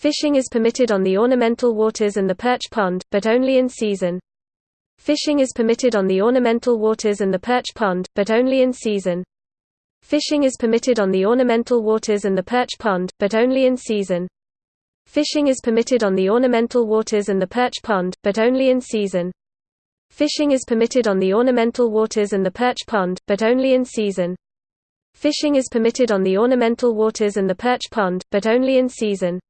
Fishing is permitted on the ornamental waters and the perch pond, but only in season. Fishing is permitted on the ornamental waters and the perch pond, but only in season. Fishing is permitted on the ornamental waters and the perch pond, but only in season. Fishing is permitted on the ornamental waters and the perch pond, but only in season. Fishing is permitted on the ornamental waters and the perch pond, but only in season. Fishing is permitted on the ornamental waters and the perch pond, but only in season.